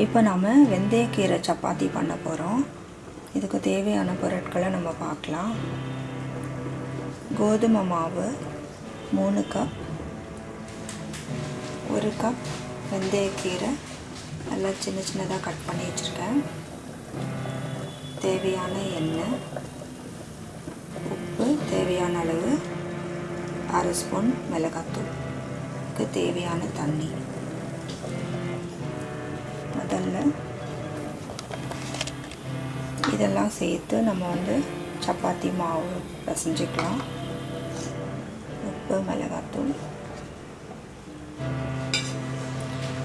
இப்போ நாம் வெந்தயக்கீரை சப்பாத்தி பண்ண போகிறோம் இதுக்கு தேவையான பொருட்களை நம்ம பார்க்கலாம். கோதுமை மாவு மூணு கப். ஒரு கப் வெந்தயக்கீரை. நல்லா சின்ன சின்னதாக கட் பண்ணி வச்சுருக்கேன். தேவையான எண்ணெய் உப்பு தேவையான அளவு அரை ஸ்பூன் மிளகாத்தூள். தேவையான தண்ணி. முதல்ல இதெல்லாம் சேர்த்து நம்ம வந்து சப்பாத்தி மாவு பிசைஞ்சிக்கலாம். உப்பு மிளகாத்தூள்.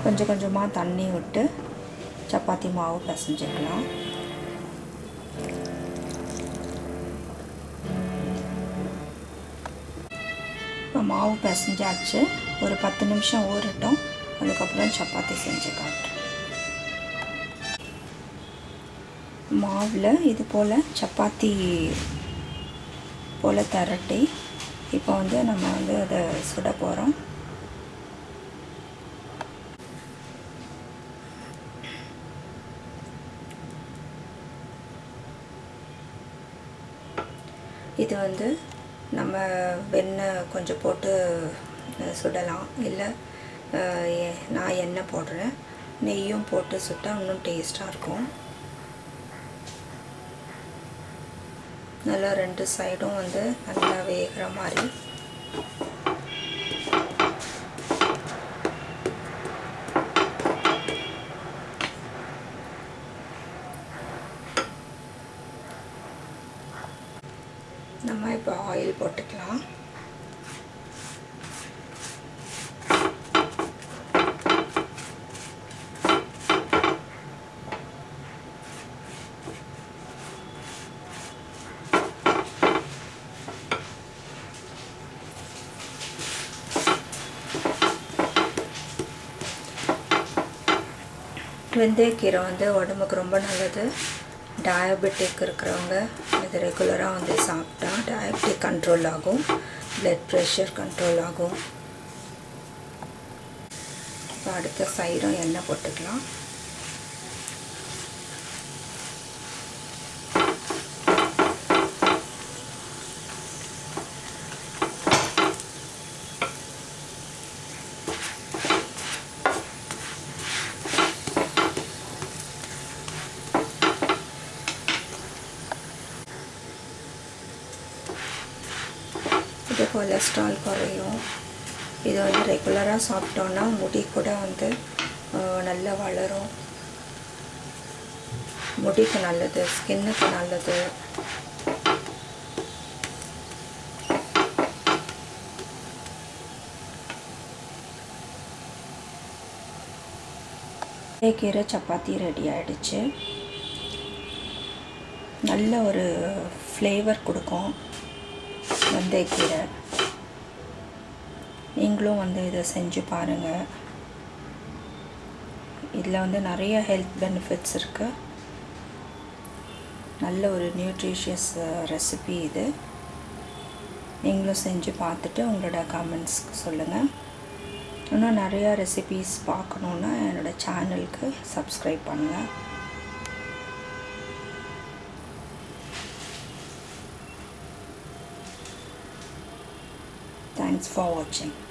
கொஞ்சம் கொஞ்சமாக தண்ணி விட்டு சப்பாத்தி மாவு பிசைஞ்சிக்கலாம். இப்போ மாவு பிசைஞ்சாச்சு. ஒரு பத்து நிமிஷம் ஊறட்டும். அதுக்கப்புறம் சப்பாத்தி செஞ்சு காட்டுறேன். மாவில் இது போல் சப்பாத்தி போல் திரட்டி இப்போ வந்து நம்ம வந்து அதை சுட போகிறோம் இது வந்து நம்ம வெண்ணெய் கொஞ்சம் போட்டு சுடலாம். இல்லை நான் எண்ணெய் போடுறேன். நெய்யும் போட்டு சுட்டால் இன்னும் டேஸ்ட்டாக இருக்கும். நல்லா ரெண்டு சைடும் வந்து நல்லா வேகிற மாதிரி. நம்ம இப்போ ஆயில் போட்டுக்கலாம். வெந்தயக்கீரை வந்து உடம்புக்கு ரொம்ப நல்லது. டயபெட்டிக் இருக்கிறவங்க இது ரெகுலராக வந்து சாப்பிட்டா டயபெட்டிக் கண்ட்ரோல் ஆகும். ப்ளட் ப்ரெஷர் கண்ட்ரோல் ஆகும். இப்போ அடுத்த சைடும் எண்ணெய் போட்டுக்கலாம். இது கொலஸ்ட்ரால் குறையும். இது வந்து ரெகுலராக சாப்பிட்டோன்னா முடி கூட வந்து நல்லா வளரும். முடிக்கு நல்லது ஸ்கின்னுக்கு நல்லது. கீரை சப்பாத்தி ரெடி ஆகிடுச்சு நல்ல ஒரு ஃப்ளேவர் கொடுக்கும். வெந்தயக்கீரை நீங்களும் வந்து இதை செஞ்சு பாருங்கள் இதில் வந்து நிறைய ஹெல்த் பெனிஃபிட்ஸ் இருக்குது நல்ல ஒரு நியூட்ரிஷியஸ் ரெசிபி இது. நீங்களும் செஞ்சு பார்த்துட்டு உங்களோட கமெண்ட்ஸ்க்கு சொல்லுங்கள் இன்னும் நிறையா ரெசிபீஸ் பார்க்கணுன்னா என்னோடய சேனலுக்கு சப்ஸ்கிரைப் பண்ணுங்கள் Thanks for watching.